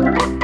Bye.